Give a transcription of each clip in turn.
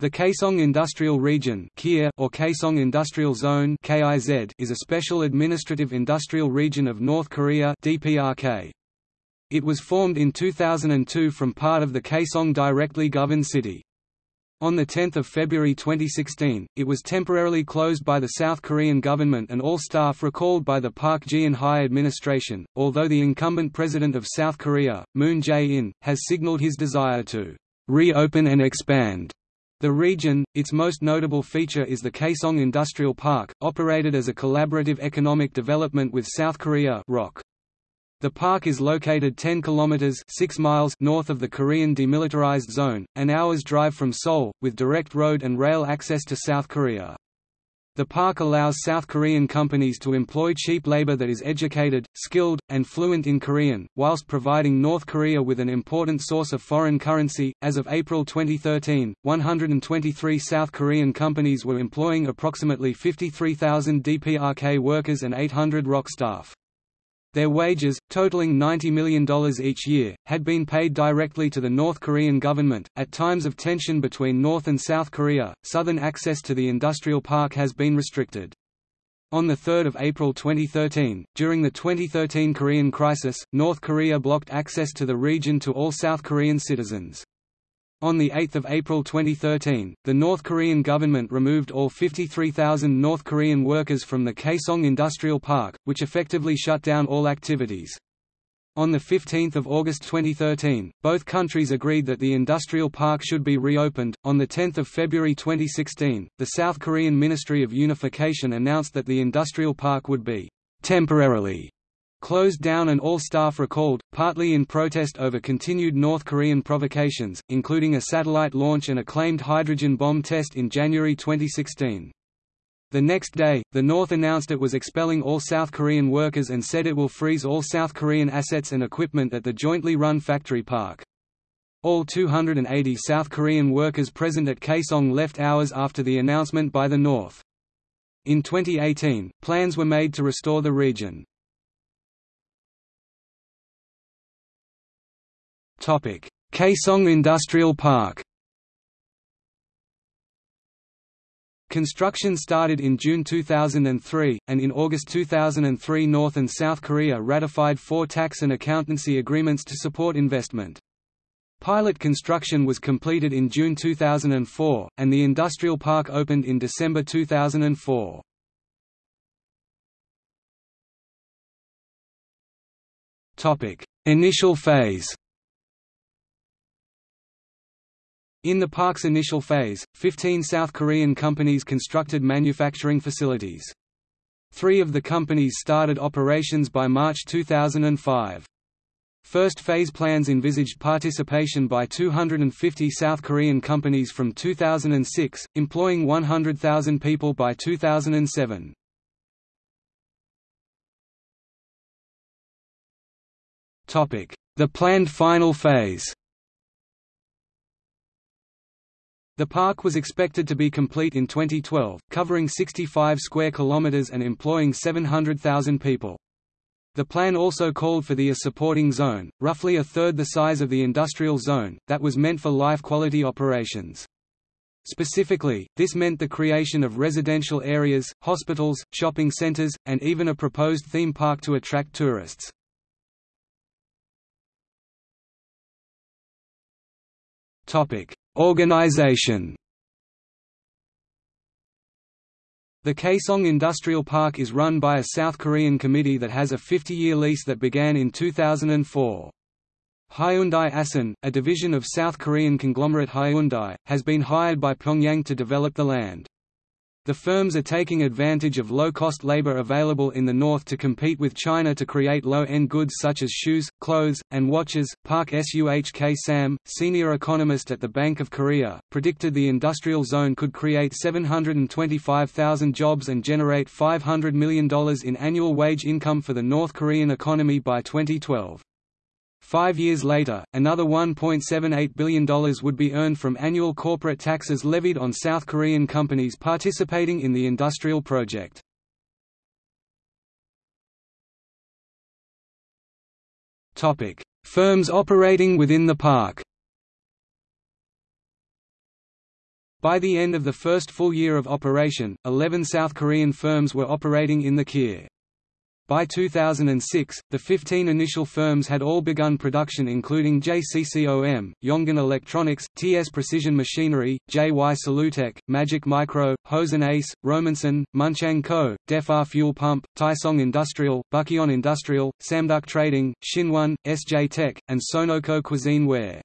The Kaesong Industrial Region or Kaesong Industrial Zone is a special administrative industrial region of North Korea. It was formed in 2002 from part of the Kaesong directly governed city. On 10 February 2016, it was temporarily closed by the South Korean government and all staff recalled by the Park Geun-hye administration, although the incumbent president of South Korea, Moon Jae-in, has signaled his desire to reopen and expand the region, its most notable feature is the Kaesong Industrial Park, operated as a collaborative economic development with South Korea. The park is located 10 kilometers 6 miles north of the Korean demilitarized zone, an hour's drive from Seoul, with direct road and rail access to South Korea. The park allows South Korean companies to employ cheap labor that is educated, skilled, and fluent in Korean, whilst providing North Korea with an important source of foreign currency. As of April 2013, 123 South Korean companies were employing approximately 53,000 DPRK workers and 800 ROK staff. Their wages, totaling $90 million each year, had been paid directly to the North Korean government. At times of tension between North and South Korea, southern access to the industrial park has been restricted. On 3 April 2013, during the 2013 Korean crisis, North Korea blocked access to the region to all South Korean citizens. On 8 April 2013, the North Korean government removed all 53,000 North Korean workers from the Kaesong Industrial Park, which effectively shut down all activities. On 15 August 2013, both countries agreed that the industrial park should be reopened. On 10 February 2016, the South Korean Ministry of Unification announced that the industrial park would be temporarily closed down and all staff recalled, partly in protest over continued North Korean provocations, including a satellite launch and a claimed hydrogen bomb test in January 2016. The next day, the North announced it was expelling all South Korean workers and said it will freeze all South Korean assets and equipment at the jointly run factory park. All 280 South Korean workers present at Kaesong left hours after the announcement by the North. In 2018, plans were made to restore the region. Kaesong Industrial Park Construction started in June 2003, and in August 2003 North and South Korea ratified four tax and accountancy agreements to support investment. Pilot construction was completed in June 2004, and the industrial park opened in December 2004. Initial phase In the park's initial phase, 15 South Korean companies constructed manufacturing facilities. Three of the companies started operations by March 2005. First phase plans envisaged participation by 250 South Korean companies from 2006, employing 100,000 people by 2007. The planned final phase The park was expected to be complete in 2012, covering 65 square kilometers and employing 700,000 people. The plan also called for the A supporting zone, roughly a third the size of the industrial zone, that was meant for life-quality operations. Specifically, this meant the creation of residential areas, hospitals, shopping centers, and even a proposed theme park to attract tourists. Topic: Organization The Kaesong Industrial Park is run by a South Korean committee that has a 50-year lease that began in 2004. Hyundai Asan, a division of South Korean conglomerate Hyundai, has been hired by Pyongyang to develop the land. The firms are taking advantage of low-cost labor available in the north to compete with China to create low-end goods such as shoes, clothes, and watches. Park Suhk Sam, senior economist at the Bank of Korea, predicted the industrial zone could create 725,000 jobs and generate $500 million in annual wage income for the North Korean economy by 2012. Five years later, another $1.78 billion would be earned from annual corporate taxes levied on South Korean companies participating in the industrial project. Firms operating within the park By the end of the first full year of operation, 11 South Korean firms were operating in the KIR. By 2006, the 15 initial firms had all begun production including JCCOM, Yongan Electronics, TS Precision Machinery, JY Solutech, Magic Micro, Hosen Ace, Romanson, Munchang Co., Defar Fuel Pump, Taisong Industrial, Bukyeon Industrial, Samduk Trading, Shinwon, SJ Tech, and Sonoko Cuisine Ware.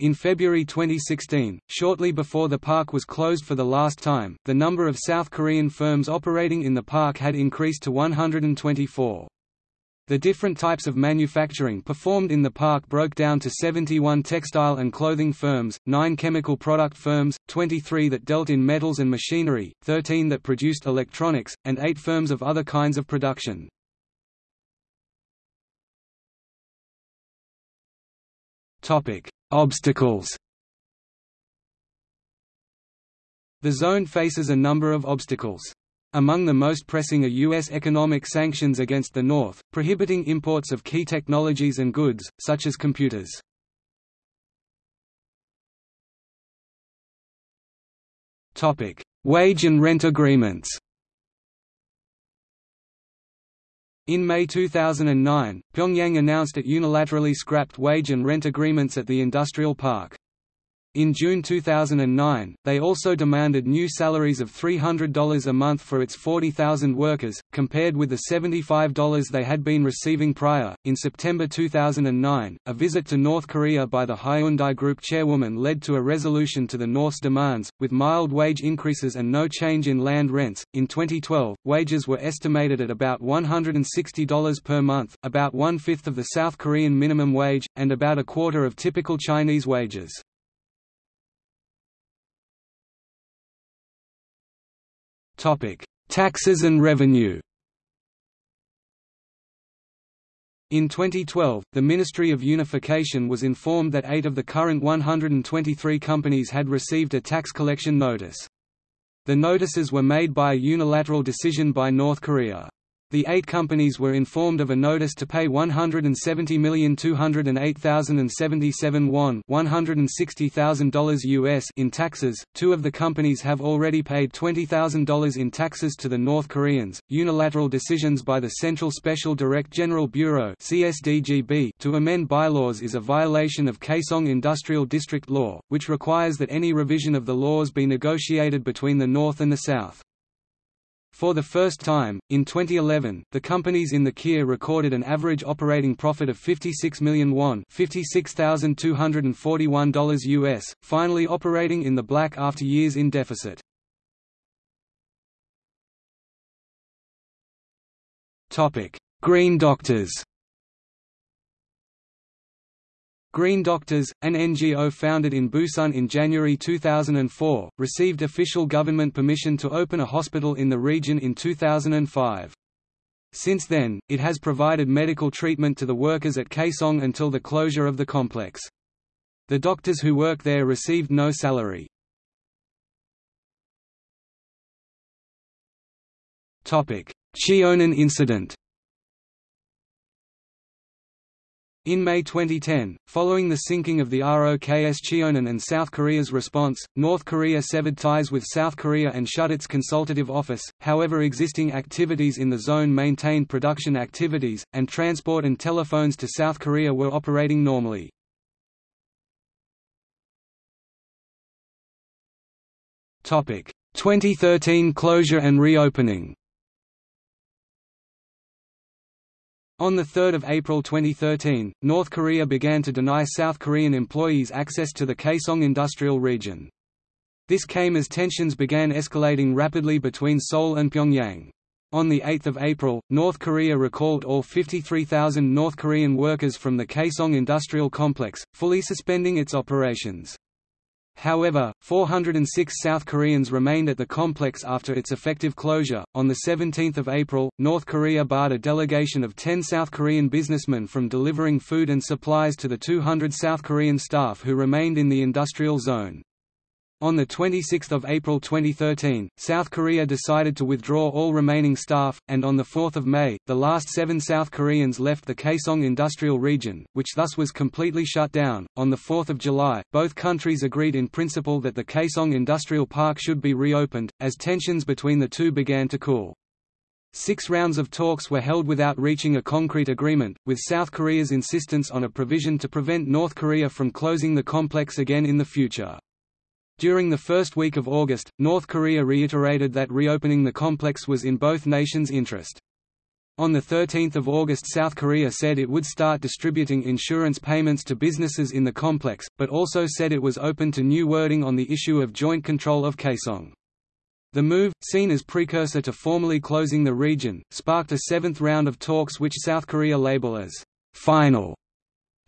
In February 2016, shortly before the park was closed for the last time, the number of South Korean firms operating in the park had increased to 124. The different types of manufacturing performed in the park broke down to 71 textile and clothing firms, 9 chemical product firms, 23 that dealt in metals and machinery, 13 that produced electronics, and 8 firms of other kinds of production. Topic: Obstacles The zone faces a number of obstacles. Among the most pressing are U.S. economic sanctions against the North, prohibiting imports of key technologies and goods, such as computers. Wage and rent agreements In May 2009, Pyongyang announced it unilaterally scrapped wage and rent agreements at the industrial park. In June 2009, they also demanded new salaries of $300 a month for its 40,000 workers, compared with the $75 they had been receiving prior. In September 2009, a visit to North Korea by the Hyundai Group chairwoman led to a resolution to the North's demands, with mild wage increases and no change in land rents. In 2012, wages were estimated at about $160 per month, about one fifth of the South Korean minimum wage, and about a quarter of typical Chinese wages. Topic: Taxes and revenue. In 2012, the Ministry of Unification was informed that eight of the current 123 companies had received a tax collection notice. The notices were made by a unilateral decision by North Korea. The eight companies were informed of a notice to pay 170,208,077 won $160,000 US in taxes. Two of the companies have already paid $20,000 in taxes to the North Koreans. Unilateral decisions by the Central Special Direct General Bureau (CSDGB) to amend bylaws is a violation of Kaesong Industrial District Law, which requires that any revision of the laws be negotiated between the North and the South. For the first time, in 2011, the companies in the KIR recorded an average operating profit of 56 million won $56,241 US, finally operating in the black after years in deficit. Green Doctors Green Doctors, an NGO founded in Busan in January 2004, received official government permission to open a hospital in the region in 2005. Since then, it has provided medical treatment to the workers at Kaesong until the closure of the complex. The doctors who work there received no salary. Cheonan incident In May 2010, following the sinking of the ROKS Cheonan and South Korea's response, North Korea severed ties with South Korea and shut its consultative office, however existing activities in the zone maintained production activities, and transport and telephones to South Korea were operating normally. Topic: 2013 closure and reopening. On 3 April 2013, North Korea began to deny South Korean employees access to the Kaesong industrial region. This came as tensions began escalating rapidly between Seoul and Pyongyang. On 8 April, North Korea recalled all 53,000 North Korean workers from the Kaesong industrial complex, fully suspending its operations. However, 406 South Koreans remained at the complex after its effective closure. On the 17th of April, North Korea barred a delegation of 10 South Korean businessmen from delivering food and supplies to the 200 South Korean staff who remained in the industrial zone. On 26 April 2013, South Korea decided to withdraw all remaining staff, and on 4 May, the last seven South Koreans left the Kaesong Industrial Region, which thus was completely shut down. On 4 July, both countries agreed in principle that the Kaesong Industrial Park should be reopened, as tensions between the two began to cool. Six rounds of talks were held without reaching a concrete agreement, with South Korea's insistence on a provision to prevent North Korea from closing the complex again in the future. During the first week of August, North Korea reiterated that reopening the complex was in both nations' interest. On 13 August South Korea said it would start distributing insurance payments to businesses in the complex, but also said it was open to new wording on the issue of joint control of Kaesong. The move, seen as precursor to formally closing the region, sparked a seventh round of talks which South Korea label as «final»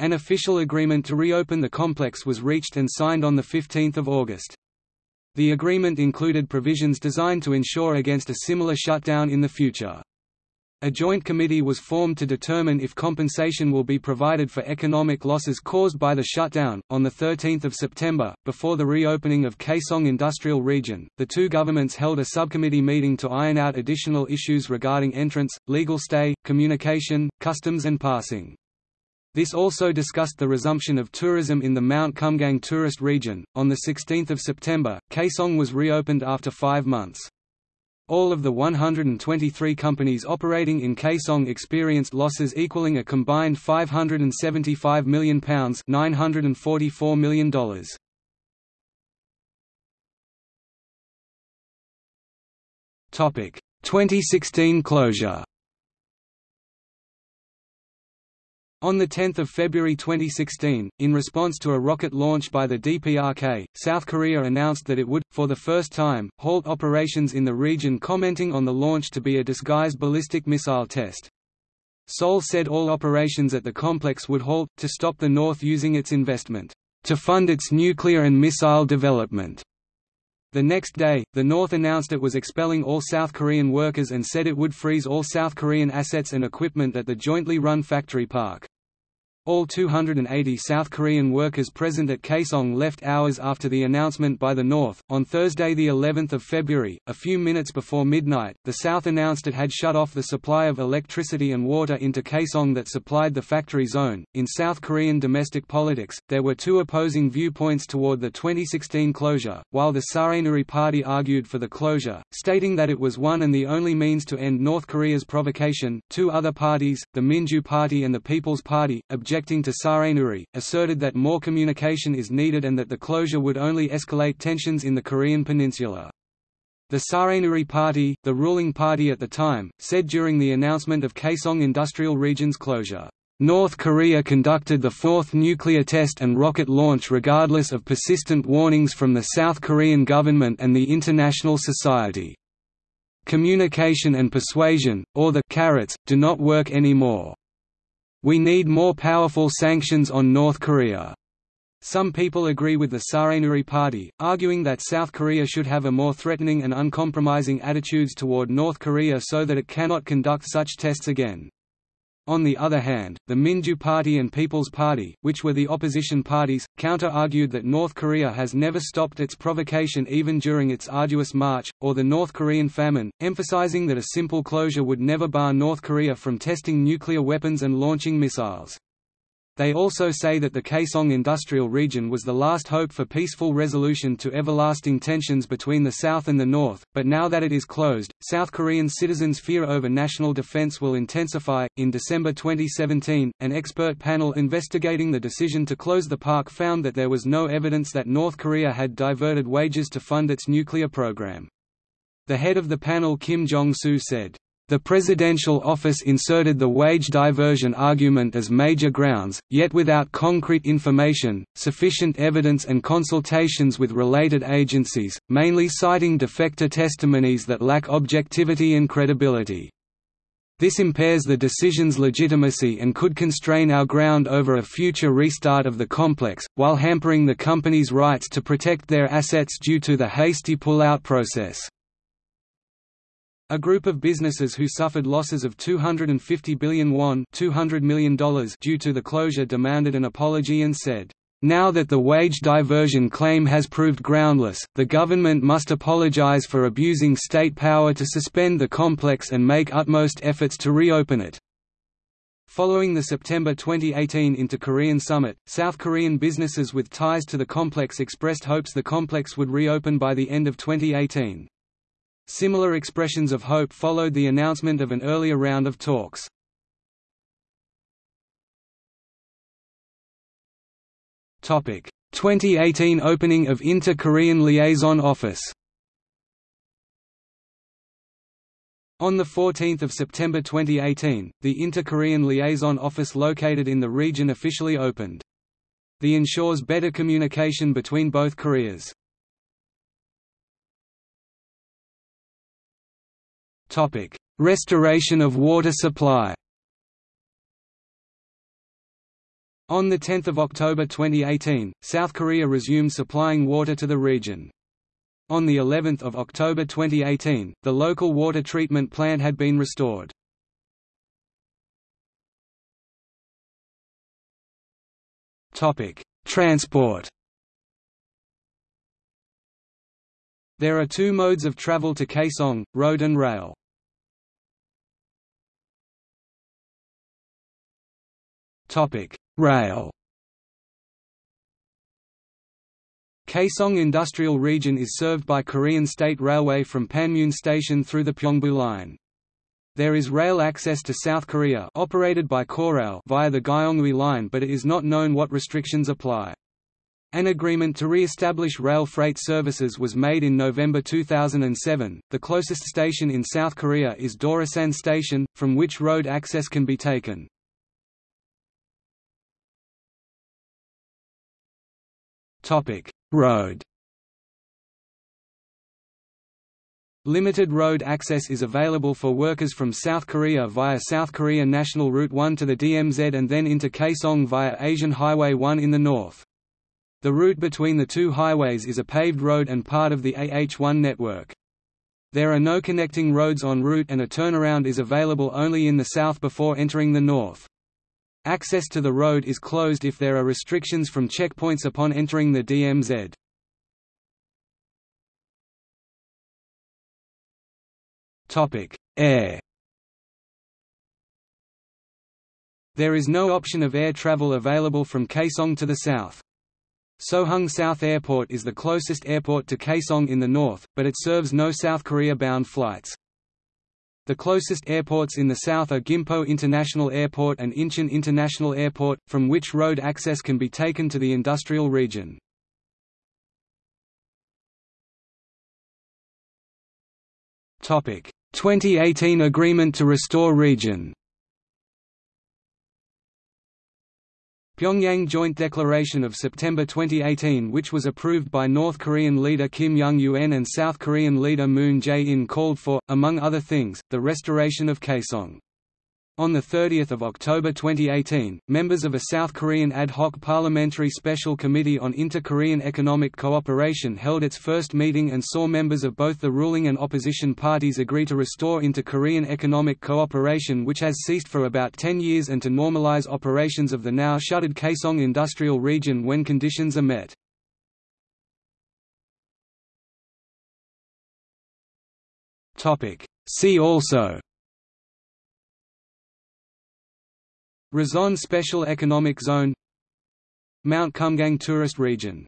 An official agreement to reopen the complex was reached and signed on 15 August. The agreement included provisions designed to ensure against a similar shutdown in the future. A joint committee was formed to determine if compensation will be provided for economic losses caused by the shutdown. On the 13th of September, before the reopening of Kaesong Industrial Region, the two governments held a subcommittee meeting to iron out additional issues regarding entrance, legal stay, communication, customs and passing. This also discussed the resumption of tourism in the Mount Kumgang tourist region. On 16 September, Kaesong was reopened after five months. All of the 123 companies operating in Kaesong experienced losses equaling a combined £575 million $944 million. Topic 2016 closure On 10 February 2016, in response to a rocket launch by the DPRK, South Korea announced that it would, for the first time, halt operations in the region commenting on the launch to be a disguised ballistic missile test. Seoul said all operations at the complex would halt, to stop the North using its investment, to fund its nuclear and missile development. The next day, the North announced it was expelling all South Korean workers and said it would freeze all South Korean assets and equipment at the jointly run factory park. All 280 South Korean workers present at Kaesong left hours after the announcement by the North. On Thursday, the 11th of February, a few minutes before midnight, the South announced it had shut off the supply of electricity and water into Kaesong that supplied the factory zone. In South Korean domestic politics, there were two opposing viewpoints toward the 2016 closure. While the Saranuri Party argued for the closure, stating that it was one and the only means to end North Korea's provocation, two other parties, the Minju Party and the People's Party, objected objecting to Saranuri, asserted that more communication is needed and that the closure would only escalate tensions in the Korean peninsula. The Saranuri Party, the ruling party at the time, said during the announcement of Kaesong Industrial Region's closure, North Korea conducted the fourth nuclear test and rocket launch regardless of persistent warnings from the South Korean government and the international society. Communication and persuasion, or the carrots, do not work anymore. We need more powerful sanctions on North Korea. Some people agree with the Saranuri Party, arguing that South Korea should have a more threatening and uncompromising attitudes toward North Korea so that it cannot conduct such tests again. On the other hand, the Minju Party and People's Party, which were the opposition parties, counter-argued that North Korea has never stopped its provocation even during its arduous march, or the North Korean famine, emphasizing that a simple closure would never bar North Korea from testing nuclear weapons and launching missiles. They also say that the Kaesong industrial region was the last hope for peaceful resolution to everlasting tensions between the South and the North, but now that it is closed, South Korean citizens' fear over national defense will intensify. In December 2017, an expert panel investigating the decision to close the park found that there was no evidence that North Korea had diverted wages to fund its nuclear program. The head of the panel Kim Jong-soo said, the presidential office inserted the wage diversion argument as major grounds, yet without concrete information, sufficient evidence and consultations with related agencies, mainly citing defector testimonies that lack objectivity and credibility. This impairs the decision's legitimacy and could constrain our ground over a future restart of the complex, while hampering the company's rights to protect their assets due to the hasty pull-out process. A group of businesses who suffered losses of 250 billion won $200 million due to the closure demanded an apology and said, Now that the wage diversion claim has proved groundless, the government must apologize for abusing state power to suspend the complex and make utmost efforts to reopen it. Following the September 2018 Inter-Korean Summit, South Korean businesses with ties to the complex expressed hopes the complex would reopen by the end of 2018. Similar expressions of hope followed the announcement of an earlier round of talks. Topic: 2018 opening of Inter-Korean Liaison Office. On 14 September 2018, the Inter-Korean Liaison Office located in the region officially opened. The ensures better communication between both Koreas. Restoration of water supply On 10 October 2018, South Korea resumed supplying water to the region. On the 11th of October 2018, the local water treatment plant had been restored. Topic: Transport. There are two modes of travel to Kaesong, road and rail. Topic: Rail Kaesong Industrial Region is served by Korean State Railway from Panmun Station through the Pyeongbu Line. There is rail access to South Korea operated by Korail via the Gyeongui Line but it is not known what restrictions apply. An agreement to re-establish rail freight services was made in November 2007. The closest station in South Korea is Dorasan Station, from which road access can be taken. Topic: Road. Limited road access is available for workers from South Korea via South Korea National Route 1 to the DMZ and then into Kaesong via Asian Highway 1 in the north. The route between the two highways is a paved road and part of the AH1 network. There are no connecting roads en route and a turnaround is available only in the south before entering the north. Access to the road is closed if there are restrictions from checkpoints upon entering the DMZ. Air There is no option of air travel available from Kaesong to the south. Sohung South Airport is the closest airport to Kaesong in the north, but it serves no South Korea-bound flights. The closest airports in the south are Gimpo International Airport and Incheon International Airport, from which road access can be taken to the industrial region. Topic: 2018 agreement to restore region. Pyongyang Joint Declaration of September 2018 which was approved by North Korean leader Kim Jong-un and South Korean leader Moon Jae-in called for, among other things, the restoration of Kaesong. On 30 October 2018, members of a South Korean ad hoc parliamentary special committee on inter-Korean economic cooperation held its first meeting and saw members of both the ruling and opposition parties agree to restore inter-Korean economic cooperation which has ceased for about 10 years and to normalize operations of the now shuttered Kaesong industrial region when conditions are met. See also Rason Special Economic Zone Mount Kumgang Tourist Region